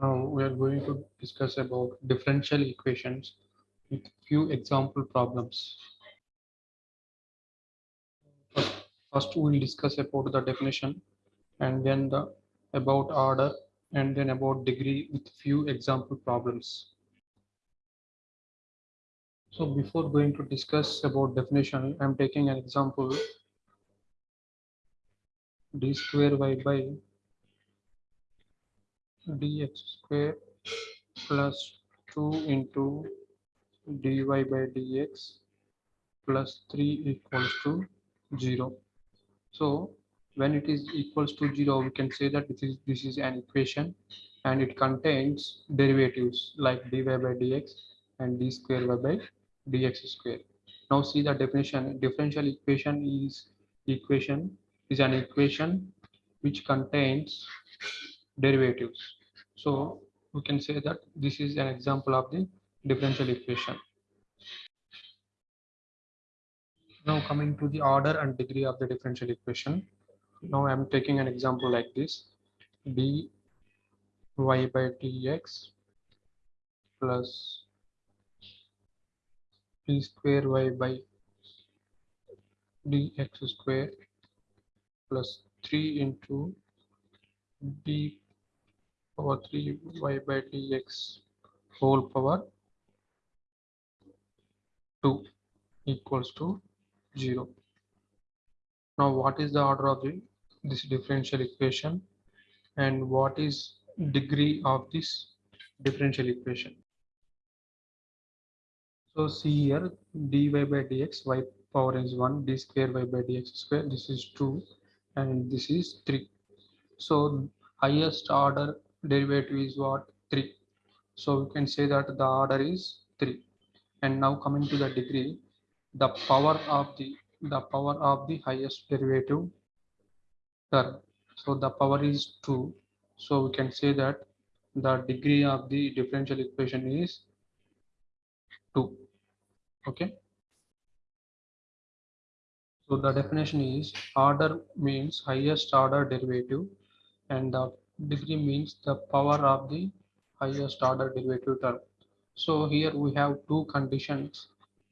Now we are going to discuss about differential equations with few example problems. First, we will discuss about the definition and then the about order and then about degree with few example problems. So before going to discuss about definition, I'm taking an example d square y by dx square plus 2 into dy by dx plus 3 equals to 0. So when it is equals to 0, we can say that this is, this is an equation and it contains derivatives like dy by dx and d square by dx square. Now see the definition. Differential equation is equation is an equation which contains derivatives. So we can say that this is an example of the differential equation. Now coming to the order and degree of the differential equation. Now I'm taking an example like this. dy by dx plus d square y by dx square plus 3 into d power 3 y by dx whole power 2 equals to 0. Now what is the order of the, this differential equation and what is degree of this differential equation? So see here dy by dx y power is 1 d square y by dx square this is 2 and this is 3 so highest order derivative is what? 3 so we can say that the order is 3 and now coming to the degree the power of the the power of the highest derivative term. So the power is 2 so we can say that the degree of the differential equation is 2 okay? So the definition is order means highest order derivative and the degree means the power of the highest order derivative term. So here we have two conditions.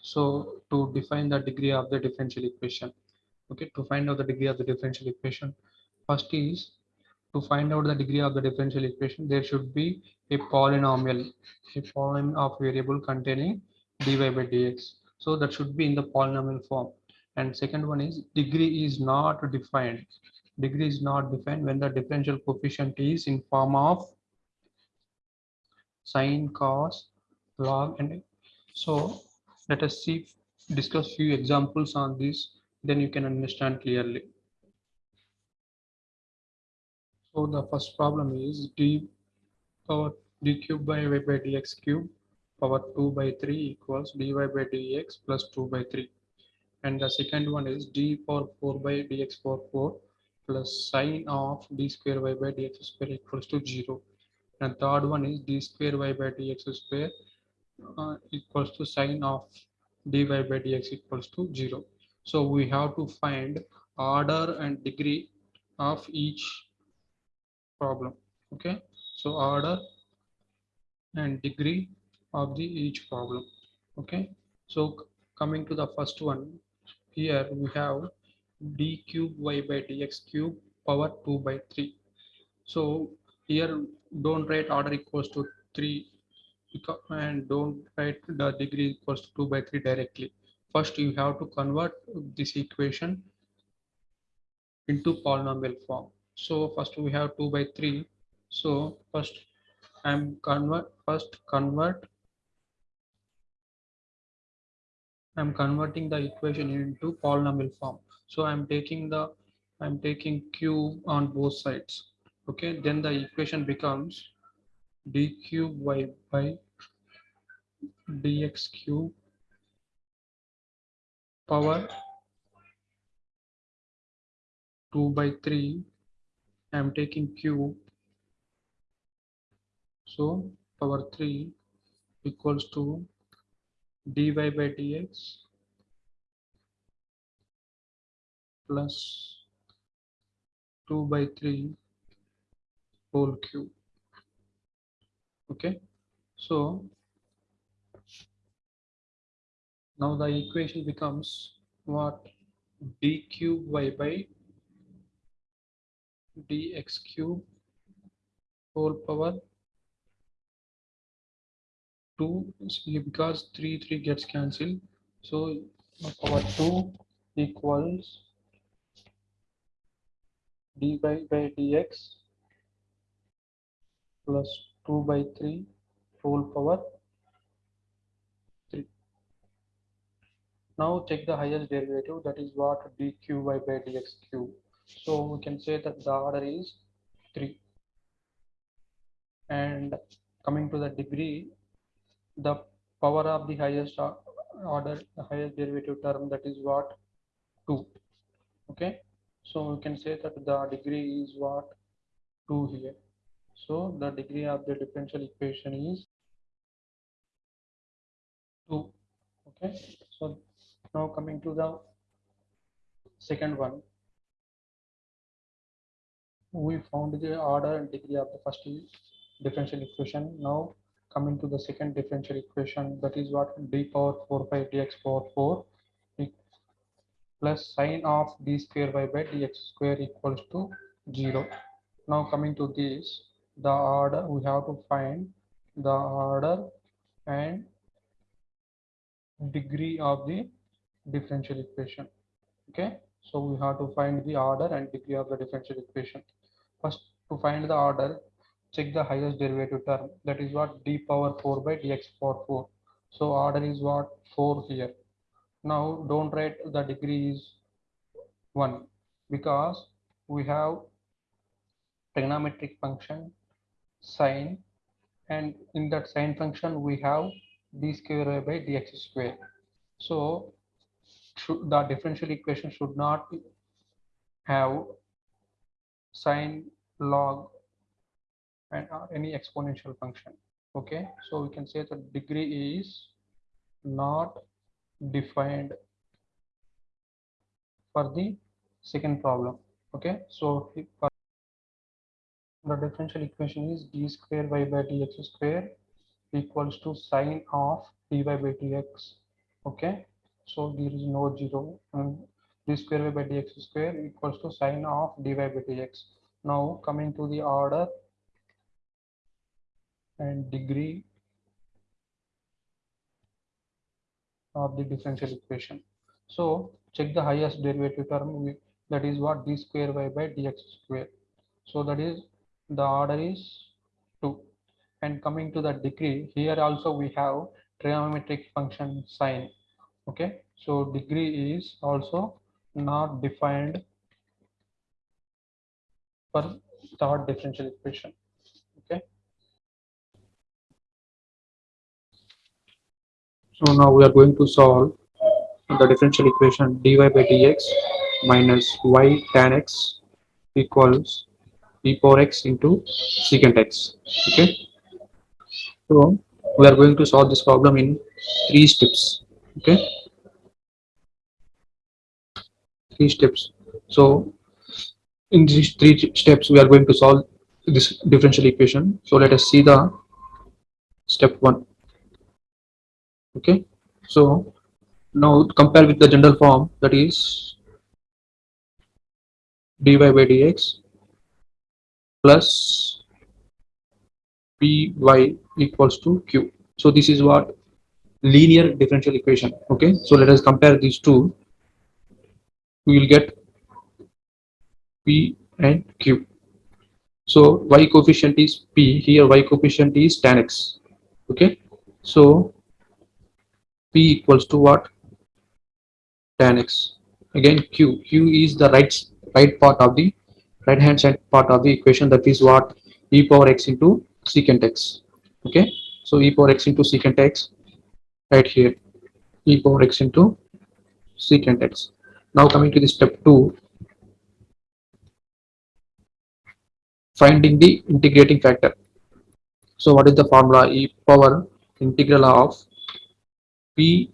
So to define the degree of the differential equation. Okay, to find out the degree of the differential equation. First is to find out the degree of the differential equation, there should be a polynomial, a polynomial of variable containing dy by dx. So that should be in the polynomial form and second one is degree is not defined degree is not defined when the differential coefficient is in form of sine cos log and so let us see discuss few examples on this then you can understand clearly. So the first problem is d power d cube by y by dx cube power 2 by 3 equals dy by dx plus 2 by 3 and the second one is d power 4 by dx power 4 plus sine of d square y by dx square equals to 0 and third one is d square y by dx square uh, equals to sine of dy by dx equals to 0 so we have to find order and degree of each problem okay? So order and degree of the each problem okay? So coming to the first one here we have d cube y by dx cube power 2 by 3 so here don't write order equals to 3 and don't write the degree equals to 2 by 3 directly. First you have to convert this equation into polynomial form. So first we have 2 by 3 so first i'm convert first convert I'm converting the equation into polynomial form. So I'm taking the I'm taking cube on both sides. Okay, then the equation becomes d cube y by dx cube power 2 by 3 I'm taking cube so power 3 equals to dy by dx plus 2 by 3 whole cube. Okay? So now the equation becomes what? d cube y by dx cube whole power 2 because 3 3 gets cancelled. So power 2 equals dy by dx plus 2 by 3 whole power 3 now check the highest derivative that is what dqy by dx cube so we can say that the order is 3 and coming to the degree the power of the highest order the highest derivative term that is what? 2 okay? So we can say that the degree is what? 2 here. So the degree of the differential equation is 2 okay? So now coming to the second one. We found the order and degree of the first differential equation. Now coming to the second differential equation that is what? d power 4 by dx power 4 plus sine of d square y by dx square equals to 0 now coming to this the order we have to find the order and degree of the differential equation. Okay? So we have to find the order and degree of the differential equation. First to find the order check the highest derivative term. That is what d power 4 by dx power 4 so order is what? 4 here. Now don't write the degree is 1 because we have trigonometric function sine and in that sine function we have d square by dx square. So the differential equation should not have sine log and any exponential function. Okay so we can say the degree is not defined for the second problem. Okay so the differential equation is d square y by dx square equals to sine of dy by dx. Okay so there is no zero. And d square y by dx square equals to sine of dy by dx. Now coming to the order and degree of the differential equation. So check the highest derivative term that is what d square y by dx square. So that is the order is 2 and coming to the degree here also we have trigonometric function sine okay so degree is also not defined for third differential equation So now we are going to solve the differential equation dy by dx minus y tan x equals e power x into secant x. Okay. So we are going to solve this problem in three steps. Okay. Three steps. So in these three steps we are going to solve this differential equation. So let us see the step one okay. So now compare with the general form that is dy by dx plus py equals to q. So this is what linear differential equation. Okay. So let us compare these two. We will get p and q. So y coefficient is p. Here y coefficient is tan x. Okay. So equals to what? Tan x. Again q. Q is the right right part of the right hand side part of the equation. That is what? E power x into secant x. Okay? So e power x into secant x right here. E power x into secant x. Now coming to the step 2 finding the integrating factor. So what is the formula? E power integral of p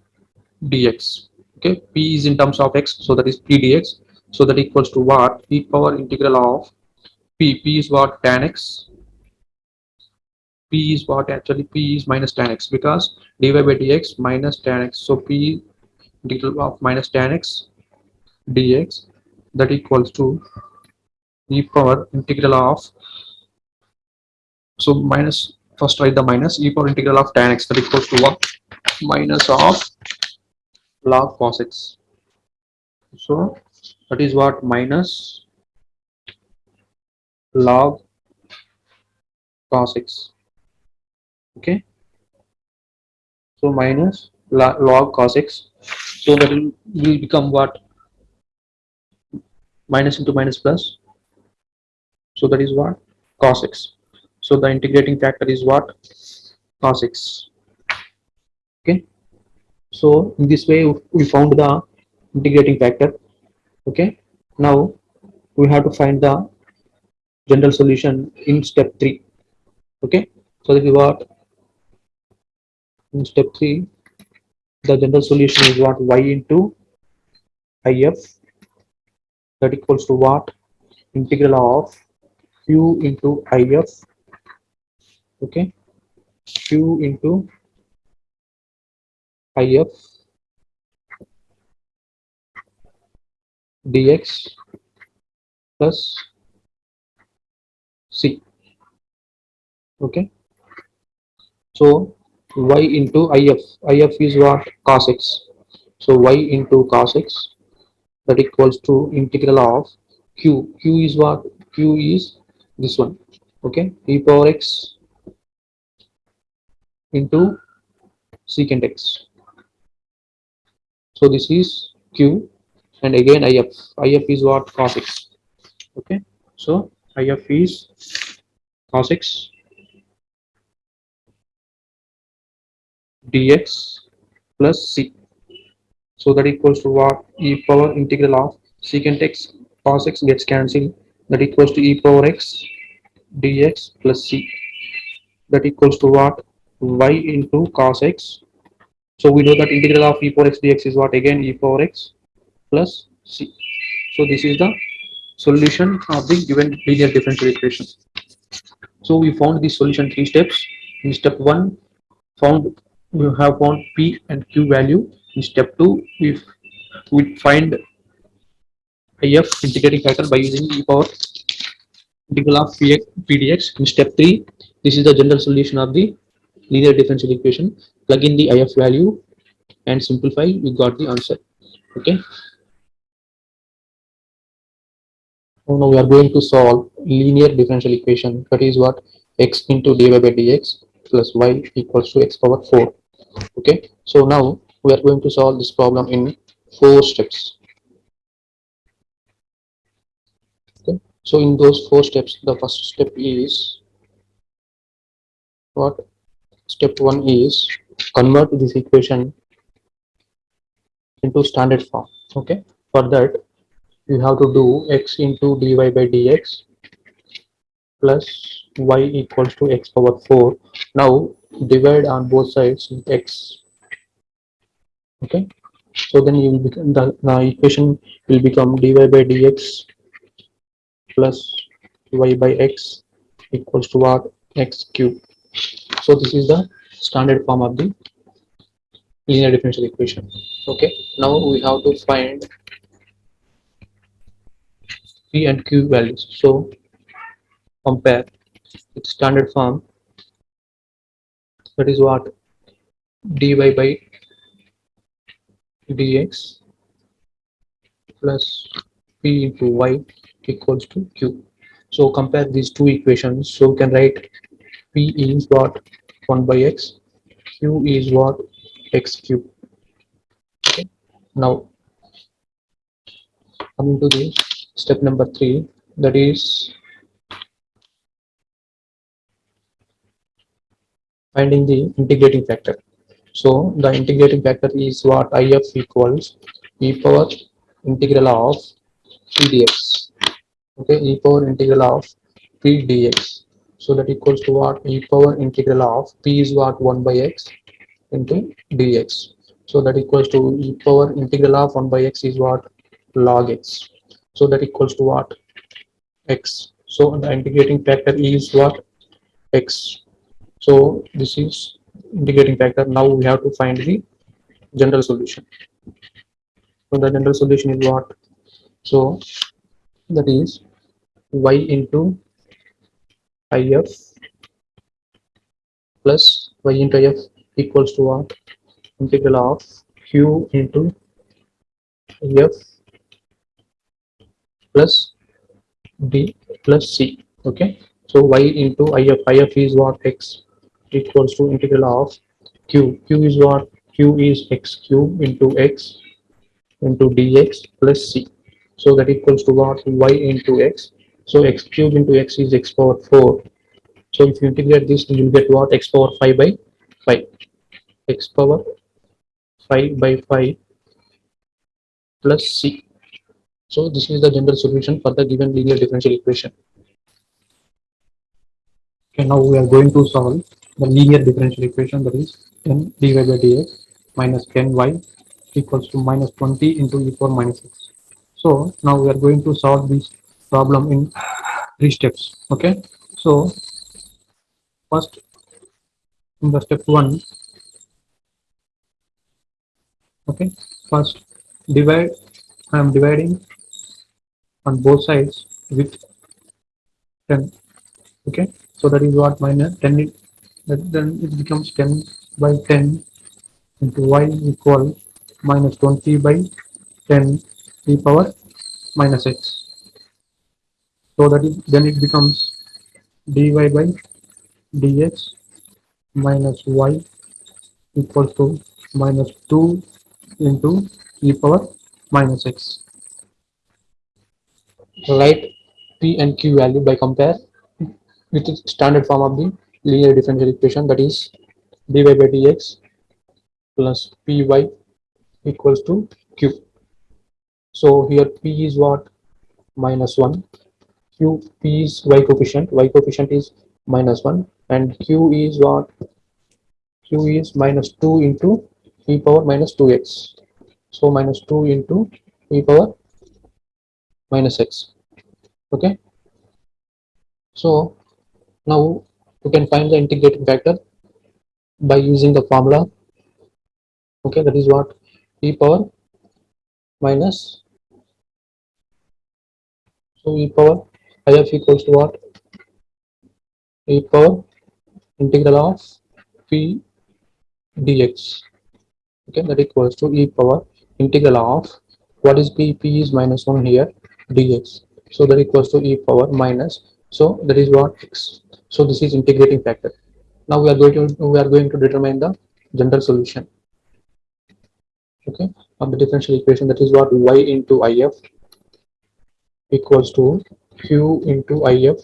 dx okay? P is in terms of x so that is p dx. So that equals to what? E power integral of p. P is what? Tan x. P is what? Actually p is minus tan x because dy by dx minus tan x. So p integral of minus tan x dx that equals to e power integral of so minus first write the minus e power integral of tan x that equals to what minus of log cos x. So that is what minus log cos x. Okay? So minus log cos x. So that will, will become what? Minus into minus plus. So that is what? Cos x. So the integrating factor is what? Cos x okay. So in this way we found the integrating factor. Okay. Now we have to find the general solution in step 3 okay. So that is what in step 3 the general solution is what? Y into if that equals to what? Integral of q into if okay. Q into if dx plus c. Okay. So y into if if is what? Cos x. So y into cos x that equals to integral of q. q is what? q is this one. Okay. e power x into secant x so this is q and again if if is what? Cos x. Okay? So if is cos x dx plus c. So that equals to what? E power integral of secant x cos x gets cancelled. That equals to e power x dx plus c. That equals to what? Y into cos x so we know that integral of e power x dx is what again? E power x plus c. So this is the solution of the given linear differential equation. So we found the solution three steps. In step one found we have found p and q value. In step 2 we we find if integrating factor by using e power integral of px pdx in step 3 this is the general solution of the linear differential equation plug in the if value and simplify you got the answer okay? Now we are going to solve linear differential equation that is what? X into dy by dx plus y equals to x power 4 okay? So now we are going to solve this problem in four steps okay? So in those four steps the first step is what step one is convert this equation into standard form okay? For that you have to do x into dy by dx plus y equals to x power 4 now divide on both sides with x okay? So then you will become the, the equation will become dy by dx plus y by x equals to what x cube so this is the standard form of the linear differential equation. Okay now we have to find p and q values. So compare with standard form. That is what? dy by dx plus p into y equals to q. So compare these two equations. So we can write p is what 1 by x q is what x cube okay now coming to the step number three that is finding the integrating factor. So the integrating factor is what if equals e power integral of p dx. Okay, e power integral of p dx. So that equals to what e power integral of p is what 1 by x into dx. So that equals to e power integral of 1 by x is what log x. So that equals to what x. So the integrating factor is what x So this is integrating factor. Now we have to find the general solution. So the general solution is what? So that is y into if plus y into if equals to what? Integral of q into f plus d plus c. Okay. So y into if, if is what x equals to integral of q. q is what? q is x cube into x into dx plus c. So that equals to what? y into x. So x cube into x is x power 4. So if you integrate this, you will get what? x power 5 by 5. x power 5 by 5 plus c. So this is the general solution for the given linear differential equation. Okay, now we are going to solve the linear differential equation that is n dy by dx minus 10y equals to minus 20 into e power minus 6. So now we are going to solve this problem in three steps. Okay, so first in the step one, okay, first divide. I am dividing on both sides with 10. Okay, so that is what minus 10. It, then it becomes 10 by 10 into y equal minus 20 by 10 e power minus x. So that is then it becomes dy by dx minus y equal to minus 2 into e power minus x. Write p and q value by compare with the standard form of the linear differential equation that is dy by dx plus py equals to q. So here p is what? Minus 1. Q p is y coefficient. y coefficient is minus 1 and q is what? q is minus 2 into e power minus 2x. So minus 2 into e power minus x. Okay. So now you can find the integrating factor by using the formula. Okay, that is what e power minus so e power if equals to what? E power integral of p dx. Okay that equals to e power integral of what is p? P is minus 1 here dx. So that equals to e power minus so that is what? X. So this is integrating factor. Now we are going to we are going to determine the general solution. Okay of the differential equation that is what? Y into if equals to q into if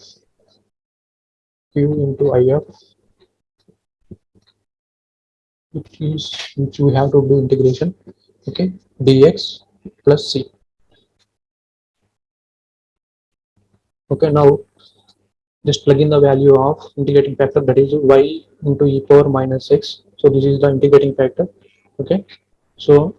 q into if which is which we have to do integration. Okay. Dx plus c. Okay. Now just plug in the value of integrating factor that is y into e power minus x. So this is the integrating factor. Okay. So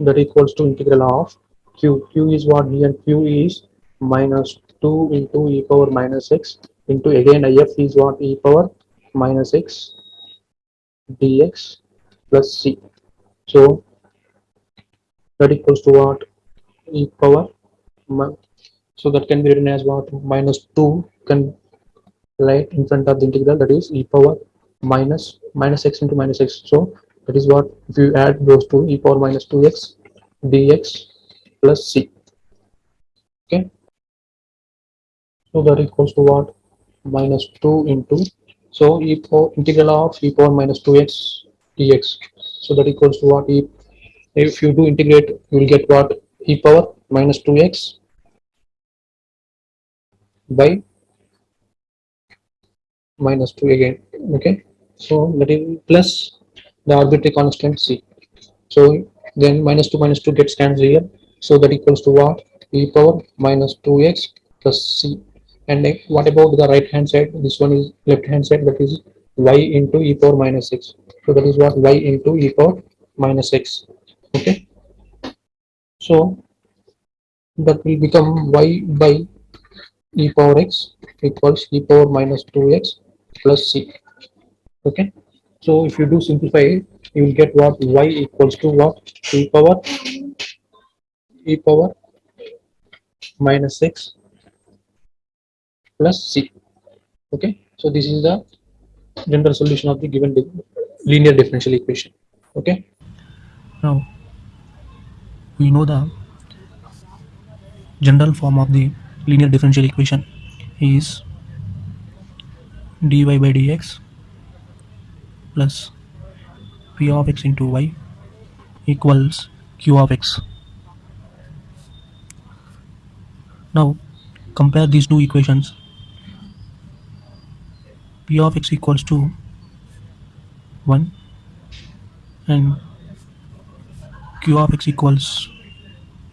that equals to integral of q. q is what here? And Q is minus 2 into e power minus x into again if is what e power minus x dx plus c. So that equals to what? e power so that can be written as what? Minus 2 can write in front of the integral that is e power minus minus x into minus x. So that is what? If you add those two e power minus 2x dx plus c. Okay so that equals to what minus 2 into so e power integral of e power minus 2x dx so that equals to what e if you do integrate you will get what e power minus 2x by minus 2 again okay so that is plus the arbitrary constant c. So then minus 2 minus 2 gets cancelled here. So that equals to what? e power minus 2x plus c. And uh, what about the right hand side? This one is left hand side that is y into e power minus x. So that is what y into e power minus x. Okay. So that will become y by e power x equals e power minus 2x plus c. Okay, so if you do simplify it, you will get what y equals to what e power e power minus 6 plus c. Okay, so this is the general solution of the given linear differential equation. Okay. Now, we know the general form of the linear differential equation is dy by dx plus p of x into y equals q of x. Now, compare these two equations. P of x equals to 1 and q of x equals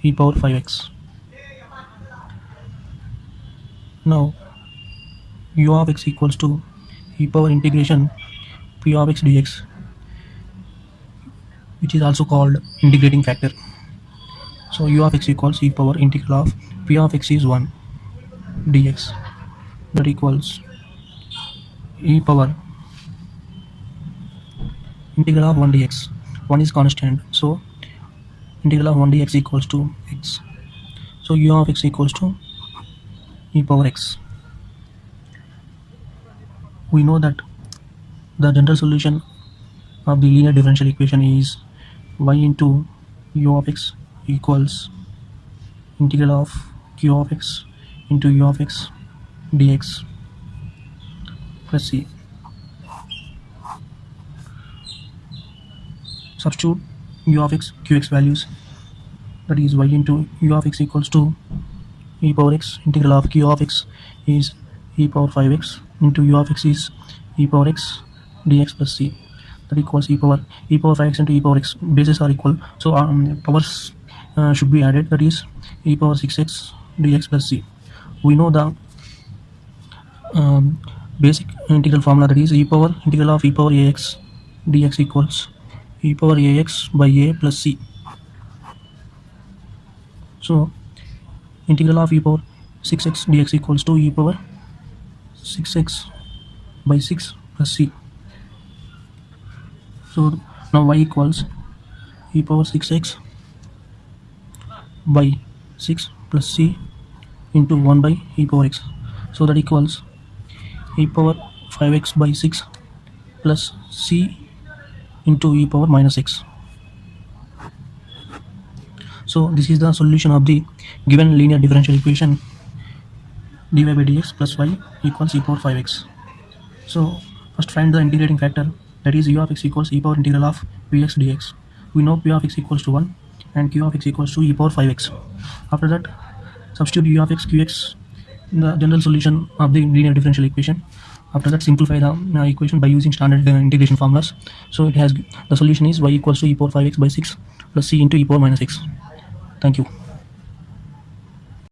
e power 5x. Now, u of x equals to e power integration p of x dx, which is also called integrating factor. So, u of x equals e power integral of p of x is 1 dx that equals e power integral of 1 dx. 1 is constant, so integral of 1 dx equals to x. So u of x equals to e power x. We know that the general solution of the linear differential equation is y into u of x equals integral of q of x into u of x dx plus c. Substitute u of x qx values. That is y into u of x equals to e power x integral of q of x is e power 5x into u of x is e power x dx plus c. That equals e power e power 5x into e power x bases are equal. So um, powers uh, should be added that is e power 6x dx plus c. We know the um, basic integral formula that is e power integral of e power ax dx equals e power ax by a plus c so integral of e power 6x dx equals to e power 6x by 6 plus c. So now y equals e power 6x by 6 plus c into 1 by e power x. So that equals e power 5x by 6 plus c into e power minus x. So this is the solution of the given linear differential equation dy by dx plus y equals e power 5x. So first find the integrating factor that is u of x equals e power integral of px dx. We know p of x equals to 1 and q of x equals to e power 5x. After that substitute u of x qx the general solution of the linear differential equation. After that simplify the uh, equation by using standard uh, integration formulas. So it has the solution is y equals to e power 5x by 6 plus c into e power minus x. Thank you.